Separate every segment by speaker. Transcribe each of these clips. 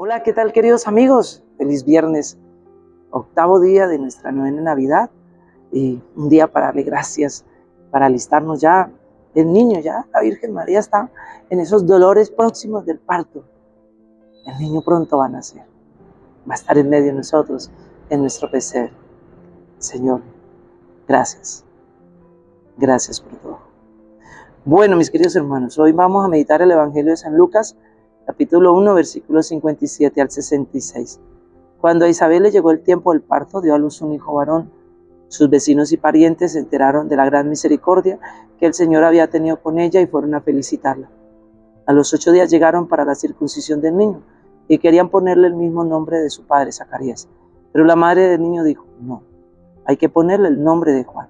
Speaker 1: Hola, ¿qué tal queridos amigos? Feliz viernes, octavo día de nuestra novena Navidad y un día para darle gracias, para alistarnos ya. El niño ya, la Virgen María está en esos dolores próximos del parto. El niño pronto va a nacer, va a estar en medio de nosotros, en nuestro pesebre. Señor, gracias. Gracias por todo. Bueno, mis queridos hermanos, hoy vamos a meditar el Evangelio de San Lucas, capítulo 1, versículos 57 al 66. Cuando a Isabel le llegó el tiempo del parto, dio a luz un hijo varón. Sus vecinos y parientes se enteraron de la gran misericordia que el Señor había tenido con ella y fueron a felicitarla. A los ocho días llegaron para la circuncisión del niño y querían ponerle el mismo nombre de su padre, Zacarías. Pero la madre del niño dijo, no, hay que ponerle el nombre de Juan.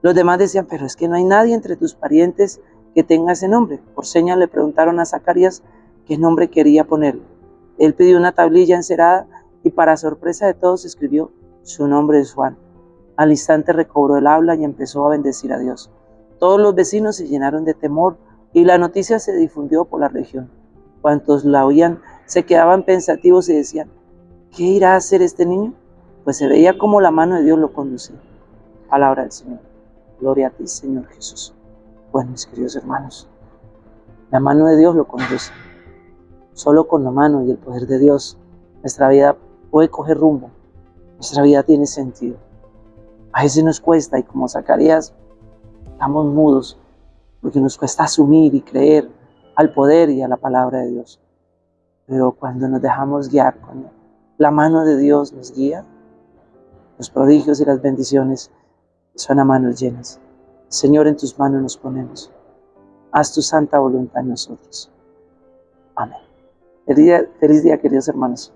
Speaker 1: Los demás decían, pero es que no hay nadie entre tus parientes que tenga ese nombre. Por señas le preguntaron a Zacarías qué nombre quería ponerle. Él pidió una tablilla encerada y para sorpresa de todos escribió, su nombre es Juan. Al instante recobró el habla y empezó a bendecir a Dios. Todos los vecinos se llenaron de temor y la noticia se difundió por la región. Cuantos la oían se quedaban pensativos y decían, ¿qué irá a hacer este niño? Pues se veía como la mano de Dios lo conducía. Palabra del Señor. Gloria a ti, Señor Jesús. Bueno, mis queridos hermanos, la mano de Dios lo conduce. Solo con la mano y el poder de Dios nuestra vida puede coger rumbo, nuestra vida tiene sentido. A veces nos cuesta y como Zacarías estamos mudos porque nos cuesta asumir y creer al poder y a la palabra de Dios. Pero cuando nos dejamos guiar, cuando la mano de Dios nos guía, los prodigios y las bendiciones son a manos llenas. Señor, en tus manos nos ponemos. Haz tu santa voluntad en nosotros. Amén. Feliz día, feliz día queridos hermanos.